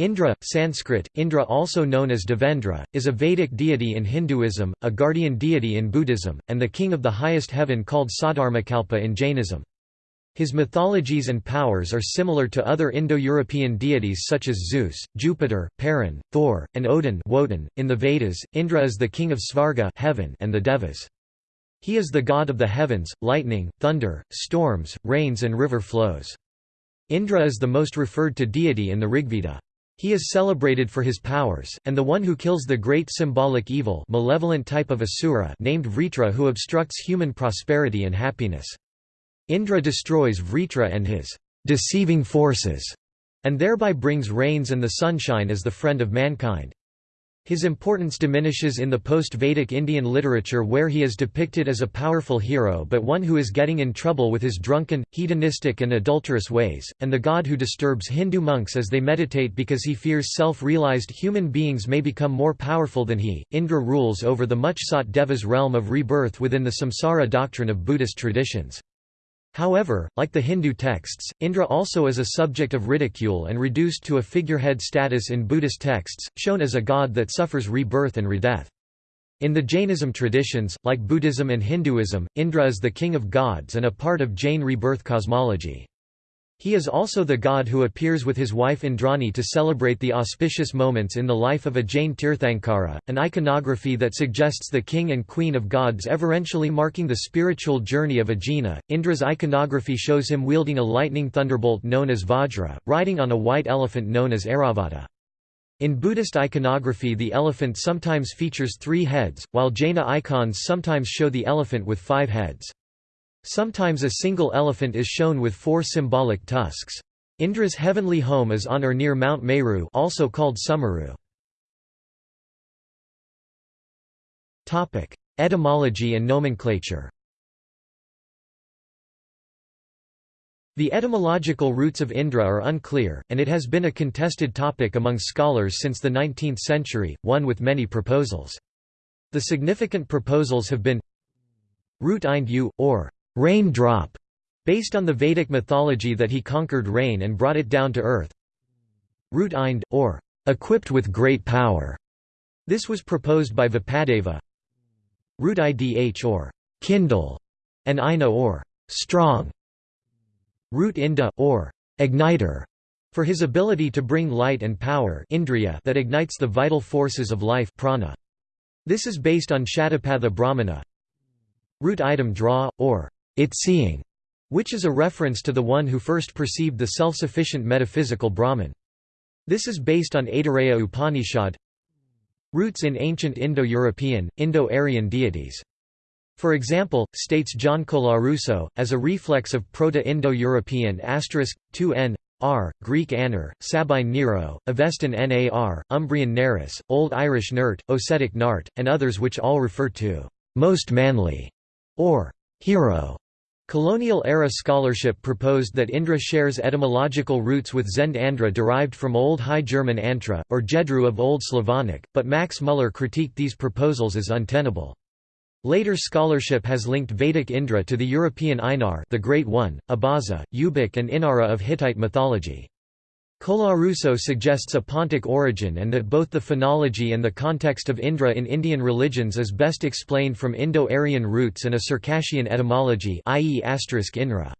Indra, Sanskrit, Indra also known as Devendra, is a Vedic deity in Hinduism, a guardian deity in Buddhism, and the king of the highest heaven called Saddharmakalpa in Jainism. His mythologies and powers are similar to other Indo-European deities such as Zeus, Jupiter, Perun, Thor, and Odin Woden. .In the Vedas, Indra is the king of Svarga heaven and the Devas. He is the god of the heavens, lightning, thunder, storms, rains and river flows. Indra is the most referred to deity in the Rigveda. He is celebrated for his powers, and the one who kills the great symbolic evil malevolent type of asura named Vritra who obstructs human prosperity and happiness. Indra destroys Vritra and his deceiving forces, and thereby brings rains and the sunshine as the friend of mankind. His importance diminishes in the post-Vedic Indian literature where he is depicted as a powerful hero but one who is getting in trouble with his drunken, hedonistic and adulterous ways, and the god who disturbs Hindu monks as they meditate because he fears self-realized human beings may become more powerful than he. Indra rules over the much-sought Devas realm of rebirth within the samsara doctrine of Buddhist traditions. However, like the Hindu texts, Indra also is a subject of ridicule and reduced to a figurehead status in Buddhist texts, shown as a god that suffers rebirth and redeath. In the Jainism traditions, like Buddhism and Hinduism, Indra is the king of gods and a part of Jain rebirth cosmology. He is also the god who appears with his wife Indrani to celebrate the auspicious moments in the life of a Jain Tirthankara, an iconography that suggests the king and queen of gods everentially marking the spiritual journey of a Jina. Indra's iconography shows him wielding a lightning thunderbolt known as Vajra, riding on a white elephant known as Airavata. In Buddhist iconography the elephant sometimes features three heads, while Jaina icons sometimes show the elephant with five heads. Sometimes a single elephant is shown with four symbolic tusks. Indra's heavenly home is on or near Mount Meru also called Sumeru. Etymology and nomenclature The etymological roots of Indra are unclear, and it has been a contested topic among scholars since the 19th century, one with many proposals. The significant proposals have been root Ind u, or rain drop, based on the Vedic mythology that he conquered rain and brought it down to earth. Root Ind, or equipped with great power. This was proposed by Vopadeva. Root Idh or kindle, and Ina or strong. Root Inda or igniter, for his ability to bring light and power indriya that ignites the vital forces of life prana. This is based on Shatapatha Brahmana. Root Idam Dra, or it seeing, which is a reference to the one who first perceived the self-sufficient metaphysical Brahman. This is based on Aitareya Upanishad roots in ancient Indo-European, Indo-Aryan deities. For example, states John Colarusso, as a reflex of Proto-Indo-European asterisk, 2n, r, Greek aner, Sabine Nero, Avestan nar, Umbrian neris, Old Irish nert, Ossetic nart, and others which all refer to most manly, or hero. Colonial-era scholarship proposed that Indra shares etymological roots with Zend Andra derived from Old High German Antra, or Jedru of Old Slavonic, but Max Muller critiqued these proposals as untenable. Later scholarship has linked Vedic Indra to the European Einar the Great One, Abaza, Ubik and Inara of Hittite mythology. Colarusso suggests a Pontic origin and that both the phonology and the context of Indra in Indian religions is best explained from Indo-Aryan roots and a Circassian etymology i.e. Inra.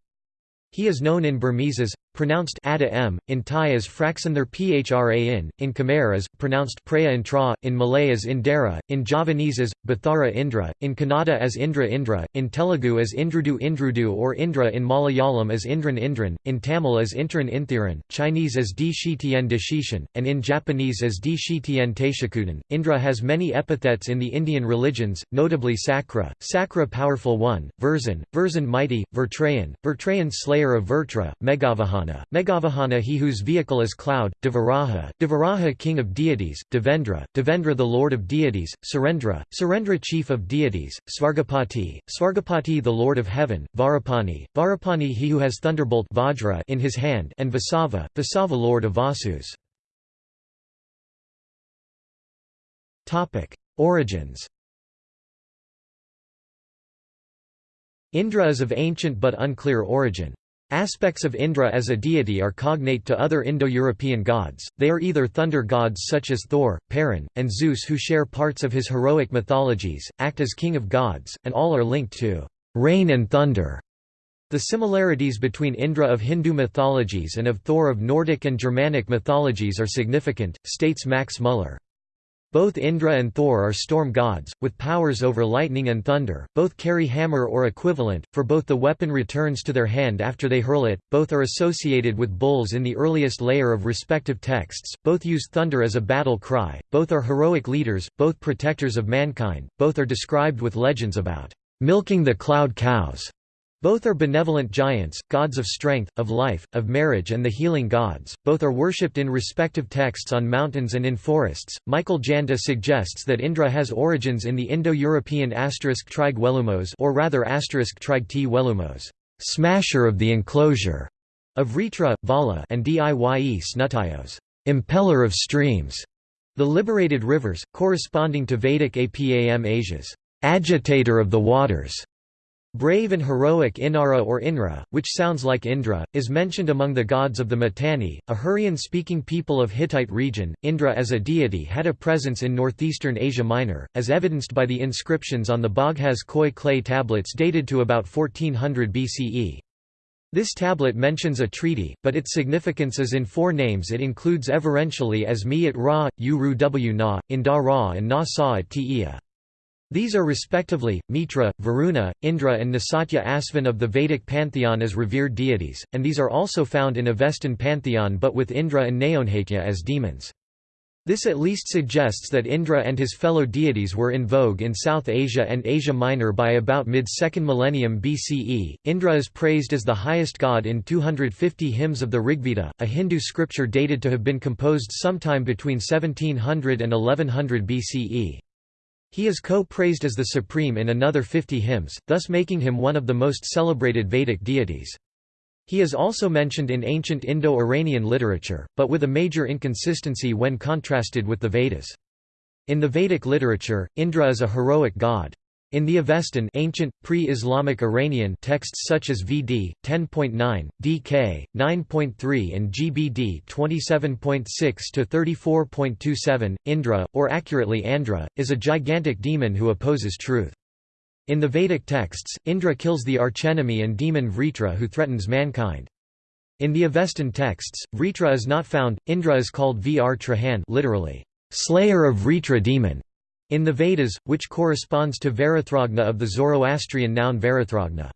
He is known in Burmese as pronounced ada m, in Thai as Fraxanther Phran, in Khmer as, pronounced Praya Intra, in Malay as Indara, in Javanese as, Bathara Indra, in Kannada as Indra Indra, in Telugu as Indrudu Indrudu or Indra in Malayalam as Indran Indran, in Tamil as Intran Inthiran, Chinese as Di Shitian Dishishan, and in Japanese as Di Shitian Taishakudan. Indra has many epithets in the Indian religions, notably Sakra, Sakra Powerful One, Verzan, Verzan Mighty, Vertrayan, Vertrayan Slayer of Vertra, Meghavahana Megavahana, Megavahana he whose vehicle is cloud, Devaraha, Devaraha king of deities, Devendra, Devendra the lord of deities, Surendra, Surendra chief of deities, Svargapati, Svargapati the lord of heaven, Varapani, Varapani he who has thunderbolt Vajra in his hand and Vasava, Vasava lord of Vasus. Origins. Indra is of ancient but unclear origin. Aspects of Indra as a deity are cognate to other Indo-European gods, they are either thunder gods such as Thor, Perun, and Zeus who share parts of his heroic mythologies, act as king of gods, and all are linked to rain and thunder. The similarities between Indra of Hindu mythologies and of Thor of Nordic and Germanic mythologies are significant, states Max Muller. Both Indra and Thor are storm gods, with powers over lightning and thunder, both carry hammer or equivalent, for both the weapon returns to their hand after they hurl it, both are associated with bulls in the earliest layer of respective texts, both use thunder as a battle cry, both are heroic leaders, both protectors of mankind, both are described with legends about milking the cloud cows, both are benevolent giants, gods of strength, of life, of marriage, and the healing gods. Both are worshipped in respective texts on mountains and in forests. Michael Janda suggests that Indra has origins in the Indo-European asterisk trig welumos, or rather asterisk trig t welumos, smasher of the enclosure, of Vritra, Vala, and Dye Snutayos, impeller of streams, the liberated rivers, corresponding to Vedic Apam Asia's agitator of the waters. Brave and heroic Inara or Inra, which sounds like Indra, is mentioned among the gods of the Mitanni, a Hurrian-speaking people of Hittite region. Indra as a deity had a presence in northeastern Asia Minor, as evidenced by the inscriptions on the Baghaz Khoi clay tablets dated to about 1400 BCE. This tablet mentions a treaty, but its significance is in four names it includes everentially as Mi at Ra, U Ru W Na, Inda Ra and Na Sa at Tia. These are respectively, Mitra, Varuna, Indra and Nasatya Asvin of the Vedic pantheon as revered deities, and these are also found in Avestan pantheon but with Indra and Naonhatya as demons. This at least suggests that Indra and his fellow deities were in vogue in South Asia and Asia Minor by about mid-2nd millennium BCE. Indra is praised as the highest god in 250 hymns of the Rigveda, a Hindu scripture dated to have been composed sometime between 1700 and 1100 BCE. He is co-praised as the supreme in another 50 hymns, thus making him one of the most celebrated Vedic deities. He is also mentioned in ancient Indo-Iranian literature, but with a major inconsistency when contrasted with the Vedas. In the Vedic literature, Indra is a heroic god. In the Avestan ancient, pre-Islamic Iranian texts such as VD 10.9, DK 9.3 and GBD 27.6 to 34.27, Indra, or accurately Andra, is a gigantic demon who opposes truth. In the Vedic texts, Indra kills the archenemy and demon Vritra who threatens mankind. In the Avestan texts, Vritra is not found, Indra is called Vr Trahan literally, slayer of Vritra demon. In the Vedas, which corresponds to Verethragna of the Zoroastrian noun Verethragna.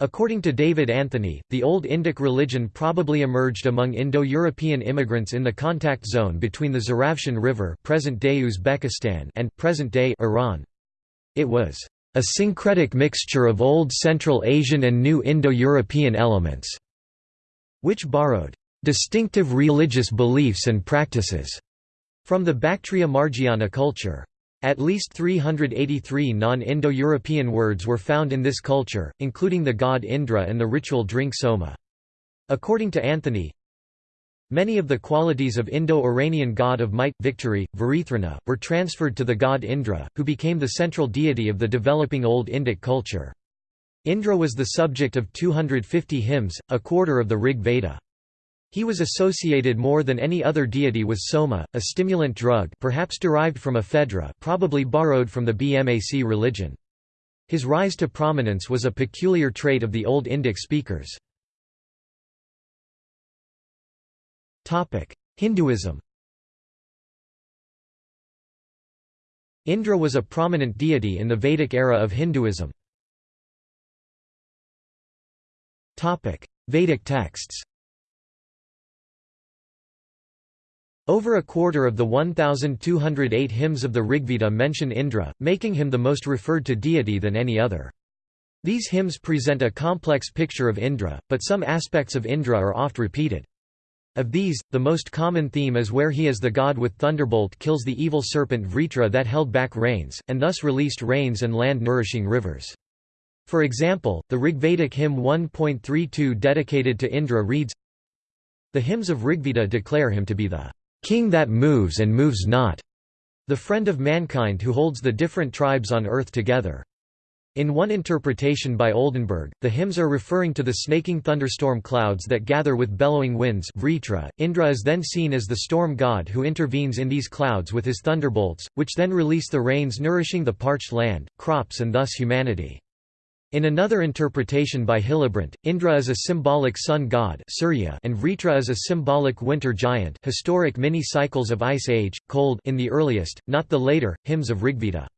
According to David Anthony, the Old Indic religion probably emerged among Indo-European immigrants in the contact zone between the Zaravshan River present-day Uzbekistan and present-day Iran. It was a syncretic mixture of Old Central Asian and New Indo-European elements, which borrowed distinctive religious beliefs and practices from the Bactria Margiana culture. At least 383 non-Indo-European words were found in this culture, including the god Indra and the ritual drink soma. According to Anthony, Many of the qualities of Indo-Iranian god of might, victory, Varithrana, were transferred to the god Indra, who became the central deity of the developing Old Indic culture. Indra was the subject of 250 hymns, a quarter of the Rig Veda. He was associated more than any other deity with soma, a stimulant drug perhaps derived from ephedra probably borrowed from the BMAC religion. His rise to prominence was a peculiar trait of the Old Indic speakers. Hinduism Indra was a prominent deity in the Vedic era of Hinduism. Vedic texts Over a quarter of the 1,208 hymns of the Rigveda mention Indra, making him the most referred to deity than any other. These hymns present a complex picture of Indra, but some aspects of Indra are oft repeated. Of these, the most common theme is where he as the god with thunderbolt kills the evil serpent Vritra that held back rains, and thus released rains and land-nourishing rivers. For example, the Rigvedic hymn 1.32 dedicated to Indra reads, The hymns of Rigveda declare him to be the king that moves and moves not, the friend of mankind who holds the different tribes on earth together. In one interpretation by Oldenberg, the hymns are referring to the snaking thunderstorm clouds that gather with bellowing winds Vritra. Indra is then seen as the storm god who intervenes in these clouds with his thunderbolts, which then release the rains nourishing the parched land, crops and thus humanity. In another interpretation by Hillebrandt, Indra is a symbolic sun god Surya and Vritra is a symbolic winter giant historic mini-cycles of ice age, cold in the earliest, not the later, hymns of Rigveda.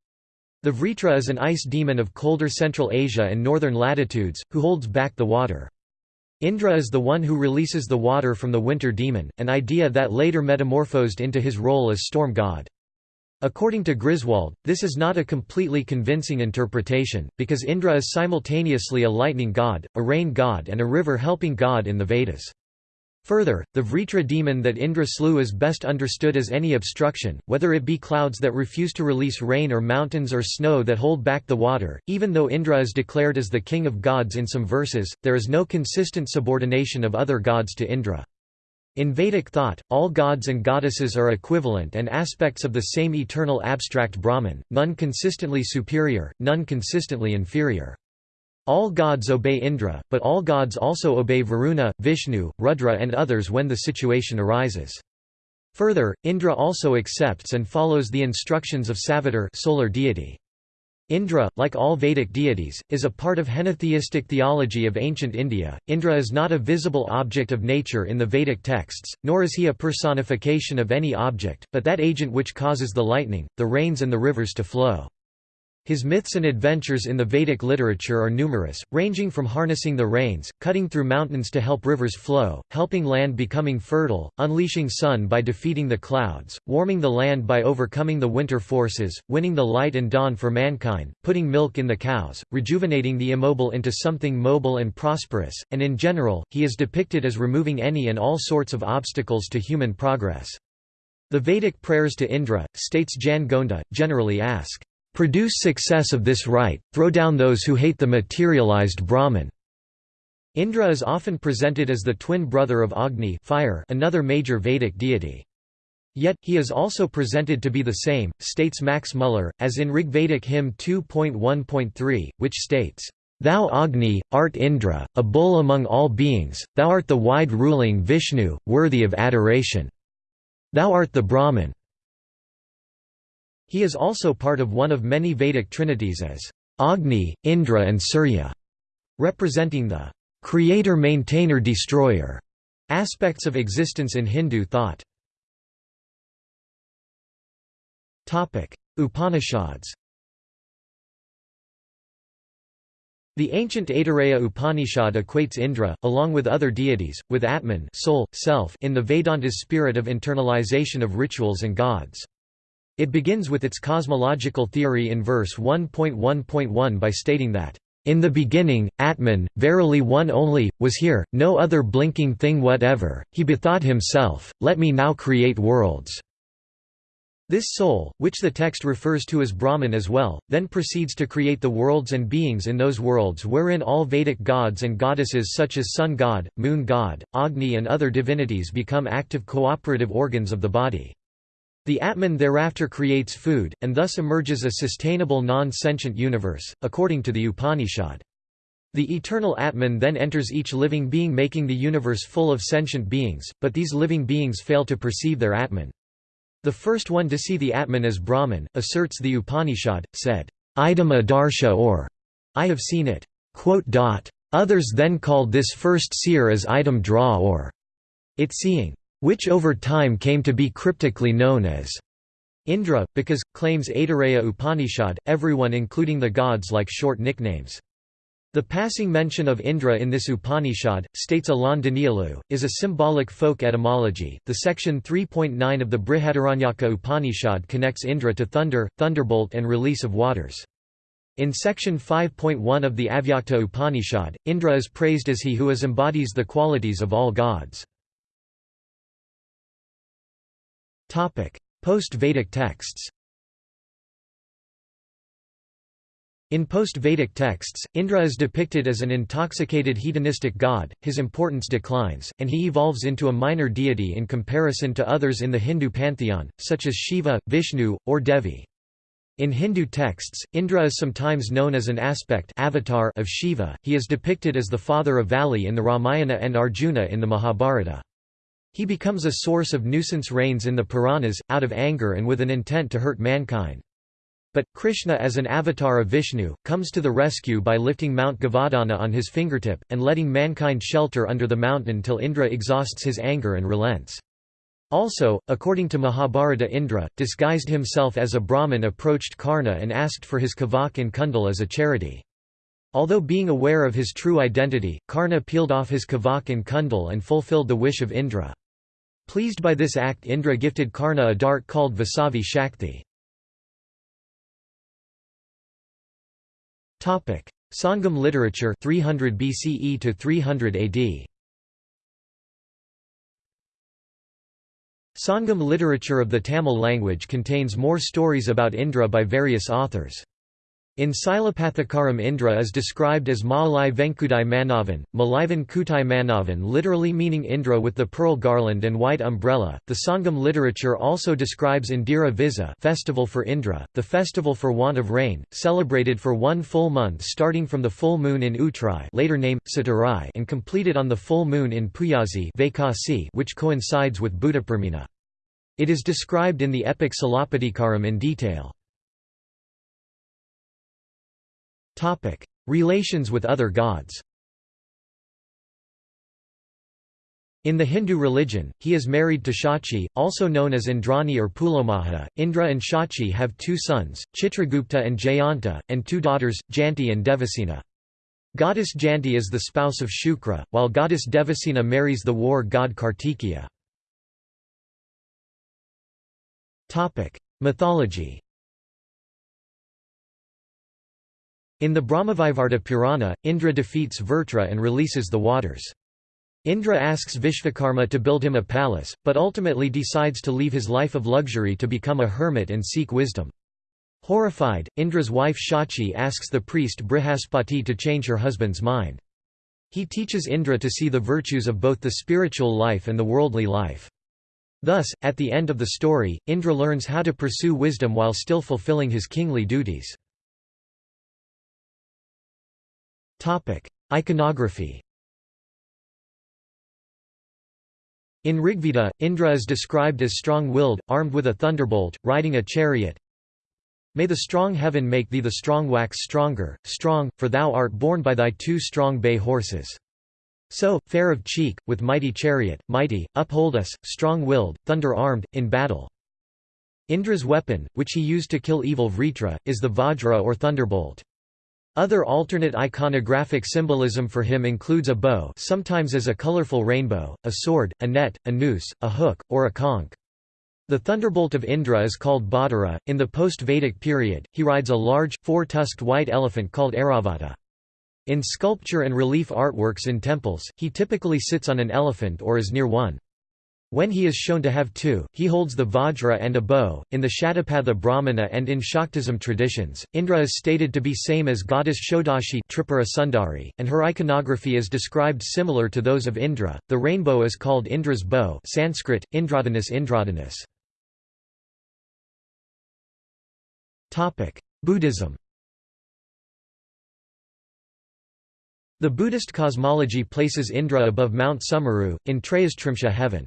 The Vritra is an ice demon of colder Central Asia and northern latitudes, who holds back the water. Indra is the one who releases the water from the winter demon, an idea that later metamorphosed into his role as storm god. According to Griswold, this is not a completely convincing interpretation, because Indra is simultaneously a lightning god, a rain god and a river helping god in the Vedas. Further, the Vritra demon that Indra slew is best understood as any obstruction, whether it be clouds that refuse to release rain or mountains or snow that hold back the water. Even though Indra is declared as the king of gods in some verses, there is no consistent subordination of other gods to Indra. In Vedic thought, all gods and goddesses are equivalent and aspects of the same eternal abstract Brahman, none consistently superior, none consistently inferior. All gods obey Indra, but all gods also obey Varuna, Vishnu, Rudra and others when the situation arises. Further, Indra also accepts and follows the instructions of Savitar solar deity. Indra, like all Vedic deities, is a part of henotheistic theology of ancient India. Indra is not a visible object of nature in the Vedic texts, nor is he a personification of any object, but that agent which causes the lightning, the rains and the rivers to flow. His myths and adventures in the Vedic literature are numerous, ranging from harnessing the rains, cutting through mountains to help rivers flow, helping land becoming fertile, unleashing sun by defeating the clouds, warming the land by overcoming the winter forces, winning the light and dawn for mankind, putting milk in the cows, rejuvenating the immobile into something mobile and prosperous, and in general, he is depicted as removing any and all sorts of obstacles to human progress. The Vedic prayers to Indra, states Jan Gonda, generally ask, Produce success of this right, throw down those who hate the materialized Brahman. Indra is often presented as the twin brother of Agni fire, another major Vedic deity. Yet, he is also presented to be the same, states Max Muller, as in Rigvedic hymn 2.1.3, which states, Thou Agni, art Indra, a bull among all beings, thou art the wide-ruling Vishnu, worthy of adoration. Thou art the Brahman. He is also part of one of many Vedic trinities as Agni, Indra and Surya, representing the creator-maintainer-destroyer aspects of existence in Hindu thought. Upanishads The ancient Aitareya Upanishad equates Indra, along with other deities, with Atman soul, self in the Vedanta's spirit of internalization of rituals and gods. It begins with its cosmological theory in verse 1.1.1 by stating that, "...in the beginning, Atman, verily one only, was here, no other blinking thing whatever, he bethought himself, let me now create worlds." This soul, which the text refers to as Brahman as well, then proceeds to create the worlds and beings in those worlds wherein all Vedic gods and goddesses such as sun god, moon god, Agni and other divinities become active cooperative organs of the body. The Atman thereafter creates food, and thus emerges a sustainable non-sentient universe, according to the Upanishad. The eternal Atman then enters each living being making the universe full of sentient beings, but these living beings fail to perceive their Atman. The first one to see the Atman as Brahman, asserts the Upanishad, said, Idam adarsha or, I have seen it. Others then called this first seer as Idam Dra or, it seeing which over time came to be cryptically known as Indra, because, claims Aitareya Upanishad, everyone including the gods like short nicknames. The passing mention of Indra in this Upanishad, states Alain Danielou, is a symbolic folk etymology. The section 3.9 of the Brihadaranyaka Upanishad connects Indra to thunder, thunderbolt, and release of waters. In section 5.1 of the Avyakta Upanishad, Indra is praised as he who is embodies the qualities of all gods. Post-Vedic texts In post-Vedic texts, Indra is depicted as an intoxicated hedonistic god, his importance declines, and he evolves into a minor deity in comparison to others in the Hindu pantheon, such as Shiva, Vishnu, or Devi. In Hindu texts, Indra is sometimes known as an aspect avatar of Shiva. He is depicted as the father of Vali in the Ramayana and Arjuna in the Mahabharata. He becomes a source of nuisance rains in the Puranas, out of anger and with an intent to hurt mankind. But, Krishna as an avatar of Vishnu, comes to the rescue by lifting Mount Govardhana on his fingertip, and letting mankind shelter under the mountain till Indra exhausts his anger and relents. Also, according to Mahabharata Indra, disguised himself as a Brahmin approached Karna and asked for his kavach and kundal as a charity. Although being aware of his true identity, Karna peeled off his kavach and kundal and fulfilled the wish of Indra. Pleased by this act Indra gifted Karna a dart called Vasavi Shakti. Sangam literature 300 BCE to 300 AD Sangam literature of the Tamil language contains more stories about Indra by various authors. In Silappatikaram Indra is described as Maalai Venkudai Manavan, Malaivan Kutai Manavan literally meaning Indra with the pearl garland and white umbrella. The Sangam literature also describes Indira Visa festival for Indra, the festival for want of rain, celebrated for one full month starting from the full moon in Uttrai later name, Satarai and completed on the full moon in Puyazi which coincides with Buddhapurnima. It is described in the epic Silappatikaram in detail. Topic: Relations with other gods. In the Hindu religion, he is married to Shachi, also known as Indrani or Pulomaha. Indra and Shachi have two sons, Chitragupta and Jayanta, and two daughters, Janti and Devasena. Goddess Janti is the spouse of Shukra, while goddess Devasena marries the war god Kartikeya. Mythology In the Brahmavaivarta Purana, Indra defeats Vrtra and releases the waters. Indra asks Vishvakarma to build him a palace, but ultimately decides to leave his life of luxury to become a hermit and seek wisdom. Horrified, Indra's wife Shachi asks the priest Brihaspati to change her husband's mind. He teaches Indra to see the virtues of both the spiritual life and the worldly life. Thus, at the end of the story, Indra learns how to pursue wisdom while still fulfilling his kingly duties. Iconography In Rigveda, Indra is described as strong-willed, armed with a thunderbolt, riding a chariot. May the strong heaven make thee the strong wax stronger, strong, for thou art borne by thy two strong bay horses. So, fair of cheek, with mighty chariot, mighty, uphold us, strong-willed, thunder-armed, in battle. Indra's weapon, which he used to kill evil Vritra, is the Vajra or thunderbolt. Other alternate iconographic symbolism for him includes a bow sometimes as a colorful rainbow, a sword, a net, a noose, a hook, or a conch. The thunderbolt of Indra is called Badara. In the post-Vedic period, he rides a large, four-tusked white elephant called Airavata. In sculpture and relief artworks in temples, he typically sits on an elephant or is near one. When he is shown to have two, he holds the Vajra and a bow. In the Shatapatha Brahmana and in Shaktism traditions, Indra is stated to be same as goddess Shodashi Tripura Sundari, and her iconography is described similar to those of Indra. The rainbow is called Indra's bow, Sanskrit Indradhanus. Topic: Buddhism. The Buddhist cosmology places Indra above Mount Sumeru, in Trayastrimsha heaven.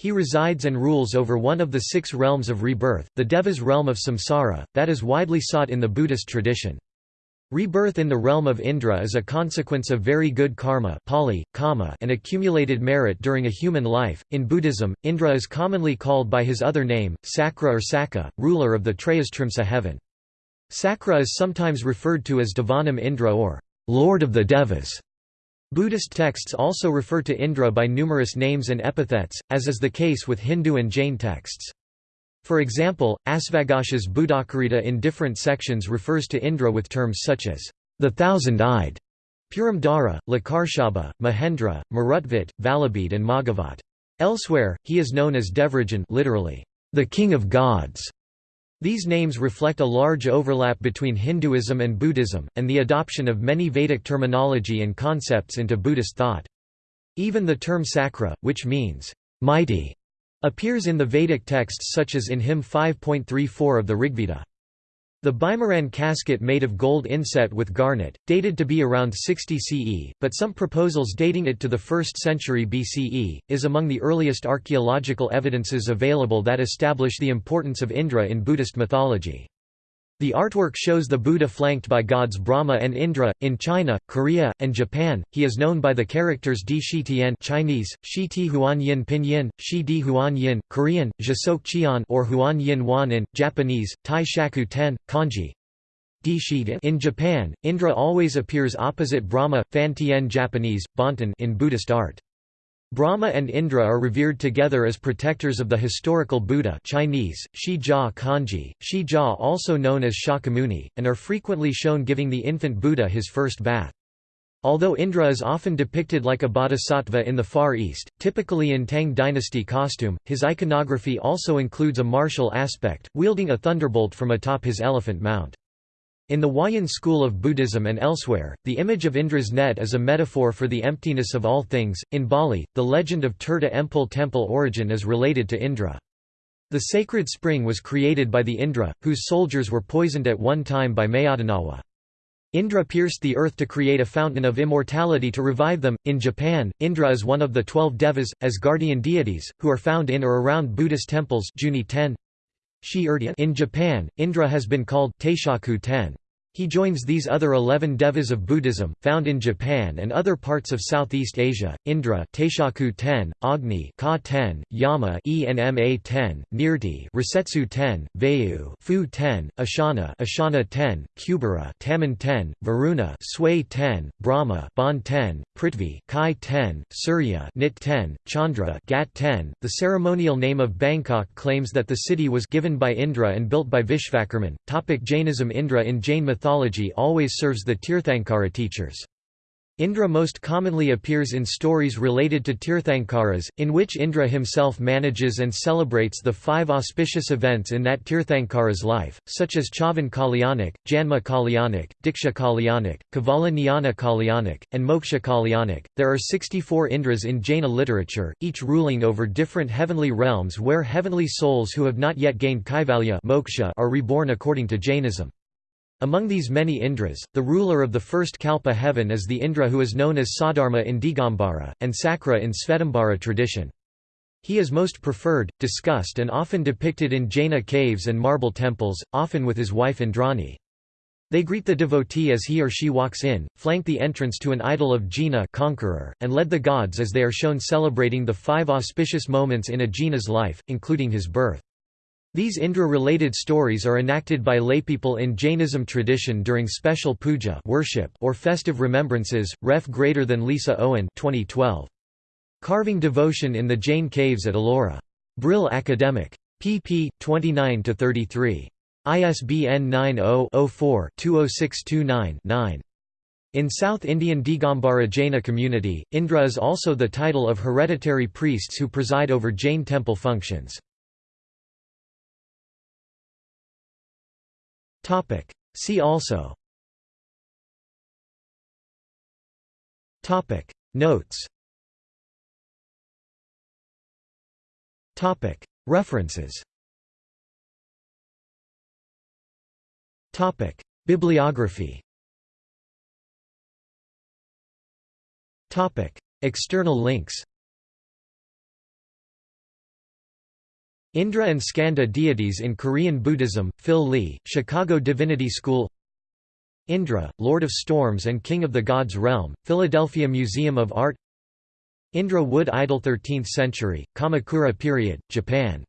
He resides and rules over one of the six realms of rebirth, the Deva's realm of samsara, that is widely sought in the Buddhist tradition. Rebirth in the realm of Indra is a consequence of very good karma Pali, kama and accumulated merit during a human life. In Buddhism, Indra is commonly called by his other name, Sakra or Saka, ruler of the Trayastrimsa heaven. Sakra is sometimes referred to as Devanam Indra or Lord of the Devas. Buddhist texts also refer to Indra by numerous names and epithets, as is the case with Hindu and Jain texts. For example, Asvaghosha's Buddhacarita in different sections refers to Indra with terms such as the thousand-eyed, Puramdara, Lakarshaba, Mahendra, Marutvat, Valabhid and Magavat. Elsewhere, he is known as Devarajan literally, the king of gods, these names reflect a large overlap between Hinduism and Buddhism, and the adoption of many Vedic terminology and concepts into Buddhist thought. Even the term sakra, which means, mighty, appears in the Vedic texts such as in hymn 5.34 of the Rigveda. The Bimaran casket made of gold inset with garnet, dated to be around 60 CE, but some proposals dating it to the 1st century BCE, is among the earliest archaeological evidences available that establish the importance of Indra in Buddhist mythology. The artwork shows the Buddha flanked by gods Brahma and Indra. In China, Korea, and Japan, he is known by the characters Di Shi Tian Chinese, Shi Ti Huan Yin Pinyin, Shi Di Huan Yin, Korean, Jisok Chian or Huan Yin Wan in, Japanese, Tai Shaku Ten, Kanji. Di Shi In Japan, Indra always appears opposite Brahma, Fan Tien Japanese, Bonten in Buddhist art. Brahma and Indra are revered together as protectors of the historical Buddha Chinese, Shi Jia Kanji, Shi Jia also known as Shakyamuni, and are frequently shown giving the infant Buddha his first bath. Although Indra is often depicted like a bodhisattva in the Far East, typically in Tang dynasty costume, his iconography also includes a martial aspect, wielding a thunderbolt from atop his elephant mount. In the Huayan school of Buddhism and elsewhere, the image of Indra's net is a metaphor for the emptiness of all things. In Bali, the legend of Tirta Empul temple origin is related to Indra. The sacred spring was created by the Indra, whose soldiers were poisoned at one time by Mayadanawa. Indra pierced the earth to create a fountain of immortality to revive them. In Japan, Indra is one of the twelve devas, as guardian deities, who are found in or around Buddhist temples Juni 10. In Japan, Indra has been called Taishaku Ten. He joins these other eleven devas of Buddhism, found in Japan and other parts of Southeast Asia, Indra Taishaku ten, Agni Ka ten, Yama Enma ten, Nirti Resetsu ten, Vayu Fu ten, Ashana Ashana ten, Kubera Taman ten, Varuna Sway ten, Brahma Bon ten, Prithvi Kai ten, Surya Nit ten, Chandra Gat ten. The ceremonial name of Bangkok claims that the city was given by Indra and built by Vishvakarman. Topic Jainism Indra in Jain mythology mythology always serves the Tirthankara teachers. Indra most commonly appears in stories related to Tirthankaras, in which Indra himself manages and celebrates the five auspicious events in that Tirthankara's life, such as Chavan Kalyanak, Janma Kalyanak, Diksha Kalyanak, Kevala Jnana Kalyanak, and Moksha Kalyanak. There are 64 Indras in Jaina literature, each ruling over different heavenly realms where heavenly souls who have not yet gained Kaivalya moksha are reborn according to Jainism. Among these many Indras, the ruler of the first Kalpa heaven is the Indra who is known as Sadharma in Digambara, and Sakra in Svetambara tradition. He is most preferred, discussed and often depicted in Jaina caves and marble temples, often with his wife Indrani. They greet the devotee as he or she walks in, flank the entrance to an idol of Jina conqueror, and led the gods as they are shown celebrating the five auspicious moments in a Jina's life, including his birth. These Indra-related stories are enacted by laypeople in Jainism tradition during special puja worship or festive remembrances. Ref greater than Lisa Owen 2012. Carving Devotion in the Jain Caves at Ellora. Brill Academic. pp. 29–33. ISBN 90-04-20629-9. In South Indian Digambara Jaina community, Indra is also the title of hereditary priests who preside over Jain temple functions. Topic. See also. Topic. Notes. Topic. References. Topic. Bibliography. Topic. External links Indra and Skanda deities in Korean Buddhism, Phil Lee, Chicago Divinity School. Indra, Lord of Storms and King of the Gods Realm, Philadelphia Museum of Art. Indra wood idol 13th century, Kamakura period, Japan